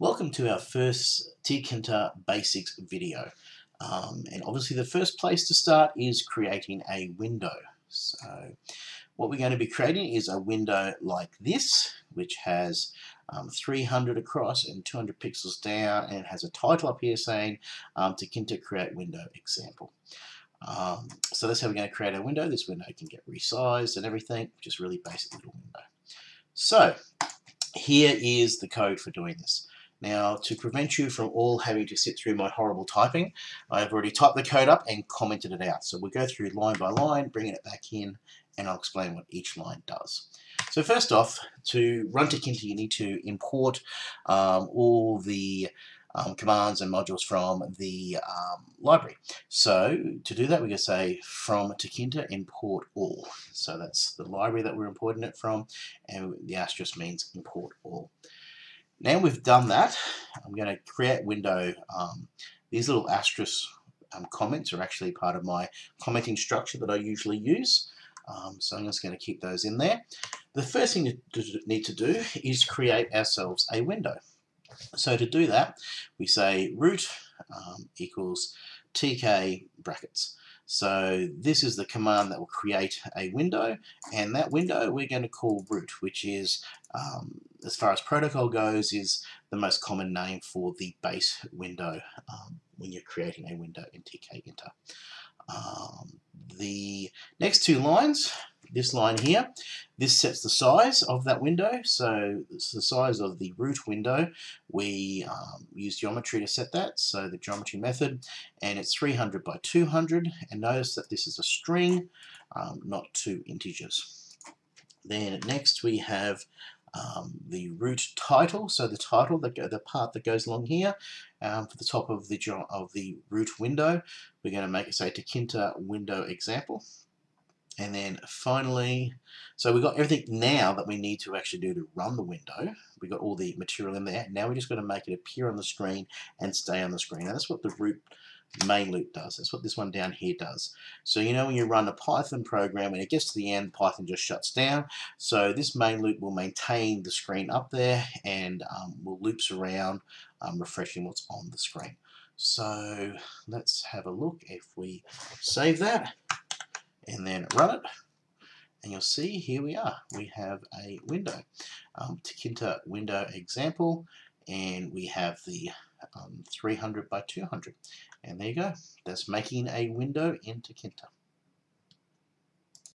Welcome to our first Tkinter Basics video. Um, and obviously the first place to start is creating a window. So what we're going to be creating is a window like this, which has um, 300 across and 200 pixels down, and has a title up here saying um, Tkinter Create Window Example. Um, so that's how we're going to create a window. This window can get resized and everything, just really basic little window. So here is the code for doing this. Now, to prevent you from all having to sit through my horrible typing, I've already typed the code up and commented it out. So we'll go through line by line, bringing it back in, and I'll explain what each line does. So first off, to run Tkinter, you need to import um, all the um, commands and modules from the um, library. So to do that, we're going to say from Tkinter import all. So that's the library that we're importing it from, and the asterisk means import all. Now we've done that, I'm going to create window. Um, these little asterisk um, comments are actually part of my commenting structure that I usually use. Um, so I'm just going to keep those in there. The first thing to need to do is create ourselves a window. So to do that, we say root um, equals tk brackets. So this is the command that will create a window, and that window we're going to call root, which is, um, as far as protocol goes, is the most common name for the base window um, when you're creating a window in Tkinter. Um, the next two lines, this line here, this sets the size of that window. So it's the size of the root window. We um, use geometry to set that, so the geometry method, and it's 300 by 200. And notice that this is a string, um, not two integers. Then next we have um, the root title, so the title, the, the part that goes along here, um, for the top of the of the root window, we're going to make it say Tkinter window example. And then finally, so we've got everything now that we need to actually do to run the window. We've got all the material in there. Now we're just going to make it appear on the screen and stay on the screen. Now that's what the root main loop does. That's what this one down here does. So you know when you run a Python program and it gets to the end, Python just shuts down. So this main loop will maintain the screen up there and um, will loops around um, refreshing what's on the screen. So let's have a look if we save that and then run it and you'll see here we are. We have a window. Um, Tkinter window example and we have the um, 300 by 200 and there you go. That's making a window in Tkinter